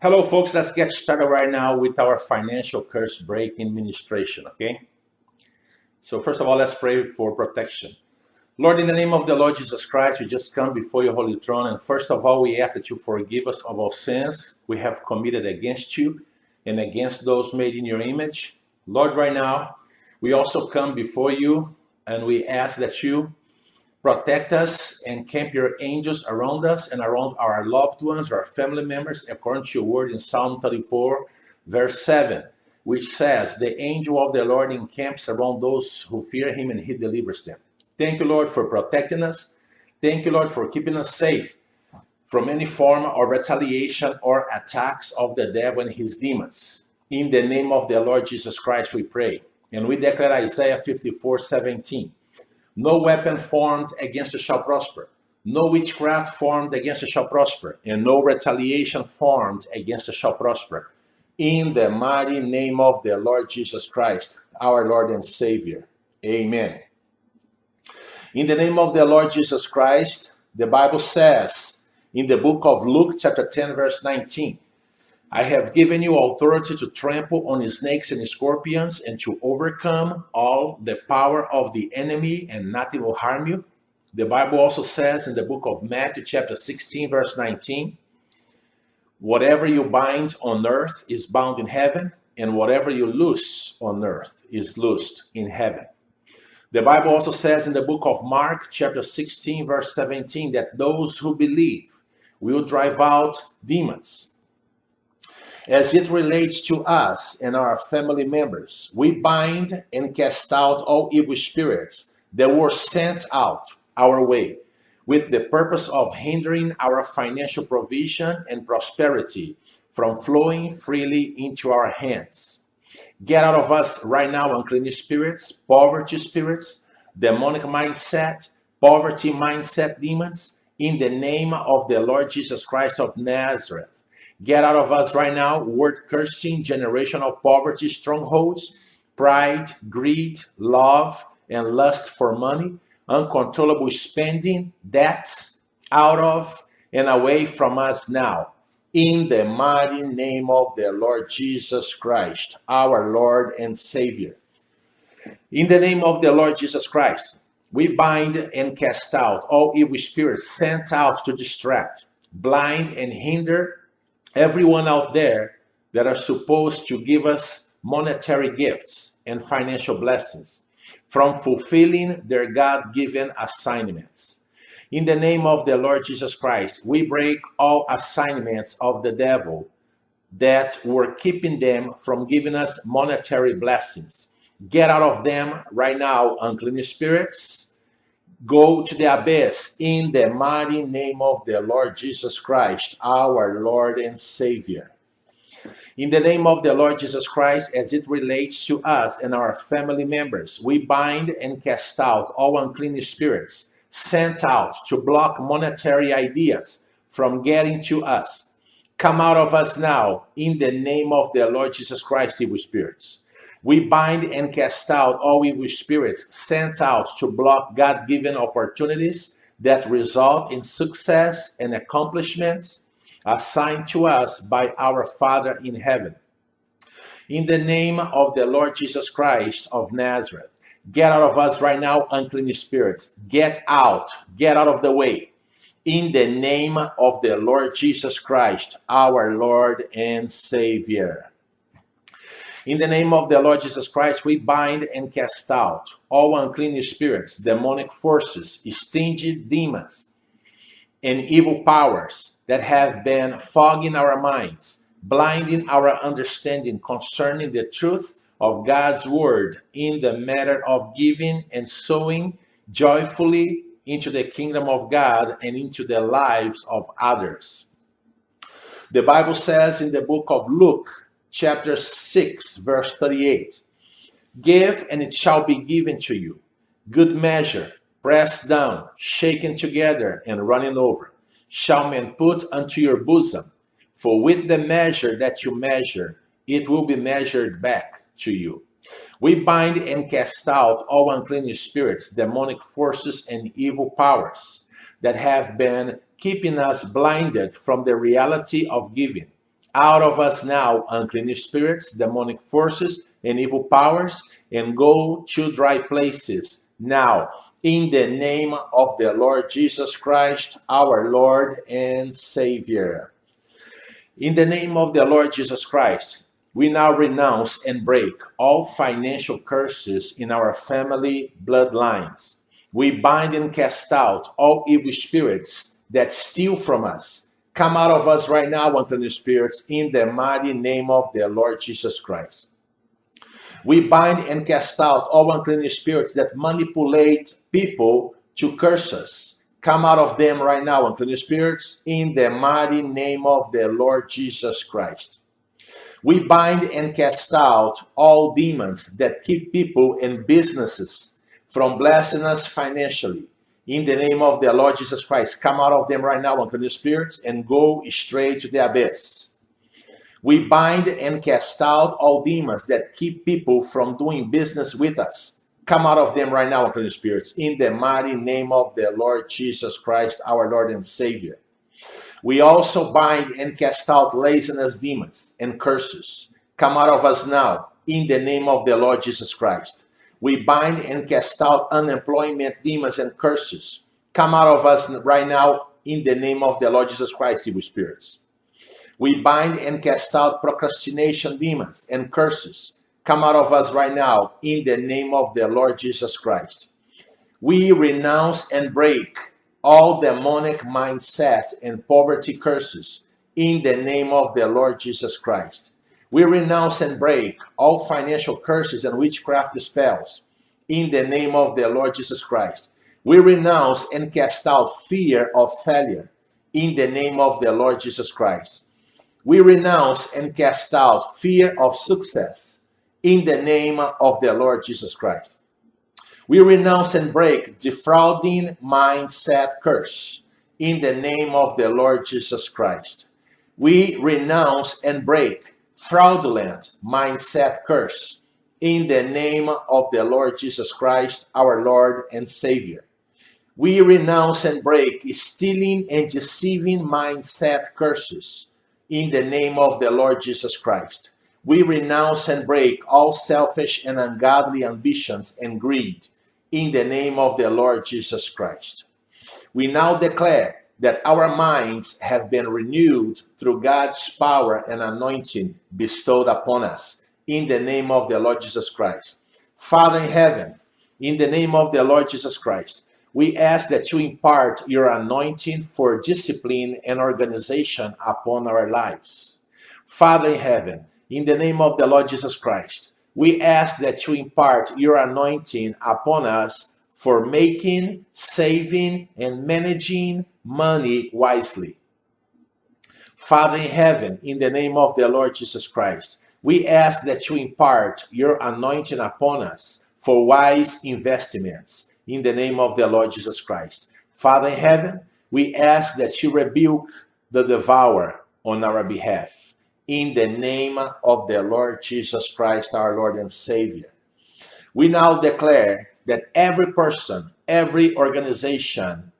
Hello, folks. Let's get started right now with our financial curse breaking ministration, okay? So, first of all, let's pray for protection. Lord, in the name of the Lord Jesus Christ, we just come before your holy throne. And first of all, we ask that you forgive us of all sins we have committed against you and against those made in your image. Lord, right now, we also come before you and we ask that you Protect us and camp your angels around us and around our loved ones, our family members, according to your word in Psalm 34, verse 7, which says, The angel of the Lord encamps around those who fear him and he delivers them. Thank you, Lord, for protecting us. Thank you, Lord, for keeping us safe from any form of retaliation or attacks of the devil and his demons. In the name of the Lord Jesus Christ, we pray. And we declare Isaiah 54 17. No weapon formed against us shall prosper. No witchcraft formed against us shall prosper, and no retaliation formed against us shall prosper. In the mighty name of the Lord Jesus Christ, our Lord and Savior. Amen. In the name of the Lord Jesus Christ, the Bible says in the book of Luke, chapter 10, verse 19, I have given you authority to trample on snakes and scorpions and to overcome all the power of the enemy, and nothing will harm you. The Bible also says in the book of Matthew, chapter 16, verse 19, whatever you bind on earth is bound in heaven, and whatever you loose on earth is loosed in heaven. The Bible also says in the book of Mark, chapter 16, verse 17, that those who believe will drive out demons as it relates to us and our family members, we bind and cast out all evil spirits that were sent out our way with the purpose of hindering our financial provision and prosperity from flowing freely into our hands. Get out of us right now, unclean spirits, poverty spirits, demonic mindset, poverty mindset demons, in the name of the Lord Jesus Christ of Nazareth. Get out of us right now word cursing, generational poverty, strongholds, pride, greed, love, and lust for money, uncontrollable spending, debt, out of and away from us now. In the mighty name of the Lord Jesus Christ, our Lord and Savior. In the name of the Lord Jesus Christ, we bind and cast out all evil spirits sent out to distract, blind, and hinder everyone out there that are supposed to give us monetary gifts and financial blessings from fulfilling their God given assignments. In the name of the Lord Jesus Christ, we break all assignments of the devil that were keeping them from giving us monetary blessings. Get out of them right now, unclean spirits go to the abyss in the mighty name of the Lord Jesus Christ, our Lord and Savior. In the name of the Lord Jesus Christ, as it relates to us and our family members, we bind and cast out all unclean spirits sent out to block monetary ideas from getting to us. Come out of us now in the name of the Lord Jesus Christ, evil spirits. We bind and cast out all evil spirits sent out to block God given opportunities that result in success and accomplishments assigned to us by our Father in heaven. In the name of the Lord Jesus Christ of Nazareth, get out of us right now, unclean spirits. Get out, get out of the way. In the name of the Lord Jesus Christ, our Lord and Savior. In the name of the Lord Jesus Christ, we bind and cast out all unclean spirits, demonic forces, stingy demons, and evil powers that have been fogging our minds, blinding our understanding concerning the truth of God's word in the matter of giving and sowing joyfully into the kingdom of God and into the lives of others. The Bible says in the book of Luke, chapter 6, verse 38. Give, and it shall be given to you. Good measure, pressed down, shaken together, and running over, shall men put unto your bosom. For with the measure that you measure, it will be measured back to you. We bind and cast out all unclean spirits, demonic forces, and evil powers that have been keeping us blinded from the reality of giving out of us now, unclean spirits, demonic forces, and evil powers, and go to dry places now. In the name of the Lord Jesus Christ, our Lord and Savior. In the name of the Lord Jesus Christ, we now renounce and break all financial curses in our family bloodlines. We bind and cast out all evil spirits that steal from us. Come out of us right now, unclean spirits, in the mighty name of the Lord Jesus Christ. We bind and cast out all unclean spirits that manipulate people to curse us. Come out of them right now, unclean spirits, in the mighty name of the Lord Jesus Christ. We bind and cast out all demons that keep people and businesses from blessing us financially. In the name of the Lord Jesus Christ, come out of them right now, unclean spirits, and go straight to the abyss. We bind and cast out all demons that keep people from doing business with us. Come out of them right now, unclean spirits, in the mighty name of the Lord Jesus Christ, our Lord and Savior. We also bind and cast out laziness demons and curses. Come out of us now, in the name of the Lord Jesus Christ. We bind and cast out unemployment demons and curses. Come out of us right now, in the name of the Lord Jesus Christ, evil spirits. We bind and cast out procrastination demons and curses. Come out of us right now in the name of the Lord Jesus Christ. We renounce and break all demonic mindsets and poverty curses in the name of the Lord Jesus Christ. We renounce and break all financial curses and witchcraft spells in the name of the Lord Jesus Christ. We renounce and cast out fear of failure in the name of the Lord Jesus Christ. We renounce and cast out fear of success in the name of the Lord Jesus Christ. We renounce and break defrauding mindset curse in the name of the Lord Jesus Christ. We renounce and break fraudulent mindset curse in the name of the Lord Jesus Christ, our Lord and Savior. We renounce and break stealing and deceiving mindset curses in the name of the Lord Jesus Christ. We renounce and break all selfish and ungodly ambitions and greed in the name of the Lord Jesus Christ. We now declare that our minds have been renewed through God's power and anointing bestowed upon us in the name of the Lord Jesus Christ. Father in heaven, in the name of the Lord Jesus Christ, we ask that you impart your anointing for discipline and organization upon our lives. Father in heaven, in the name of the Lord Jesus Christ, we ask that you impart your anointing upon us for making, saving, and managing money wisely. Father in heaven, in the name of the Lord Jesus Christ, we ask that you impart your anointing upon us for wise investments in the name of the Lord Jesus Christ. Father in heaven, we ask that you rebuke the devourer on our behalf. In the name of the Lord Jesus Christ, our Lord and Savior. We now declare that every person, every organization,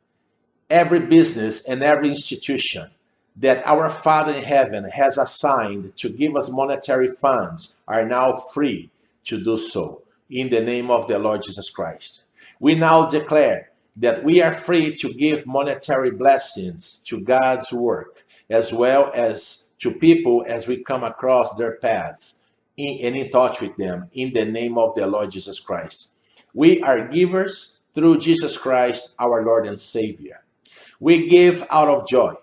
every business, and every institution that our Father in heaven has assigned to give us monetary funds are now free to do so in the name of the Lord Jesus Christ. We now declare that we are free to give monetary blessings to God's work as well as to people as we come across their path in, and in touch with them in the name of the Lord Jesus Christ. We are givers through Jesus Christ, our Lord and Savior. We give out of joy.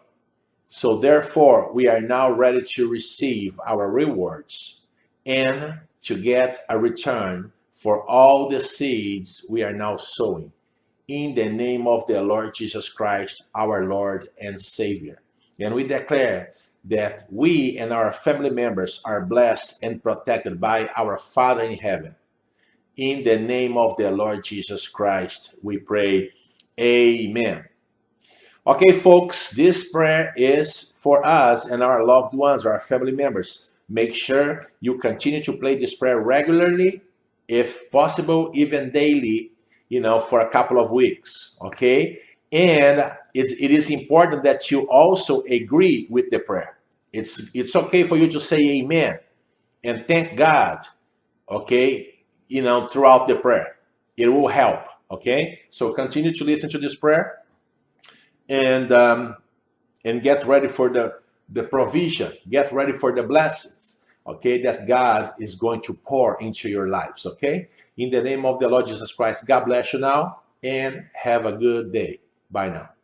So therefore, we are now ready to receive our rewards and to get a return for all the seeds we are now sowing. In the name of the Lord Jesus Christ, our Lord and Savior. And we declare that we and our family members are blessed and protected by our Father in heaven. In the name of the Lord Jesus Christ, we pray. Amen. Okay, folks, this prayer is for us and our loved ones, our family members. Make sure you continue to play this prayer regularly if possible, even daily, you know, for a couple of weeks, okay? And it, it is important that you also agree with the prayer. It's it's okay for you to say amen and thank God, okay, you know, throughout the prayer. It will help, okay? So continue to listen to this prayer and um, and get ready for the the provision, get ready for the blessings, okay, that God is going to pour into your lives, okay? In the name of the Lord Jesus Christ, God bless you now and have a good day. Bye now.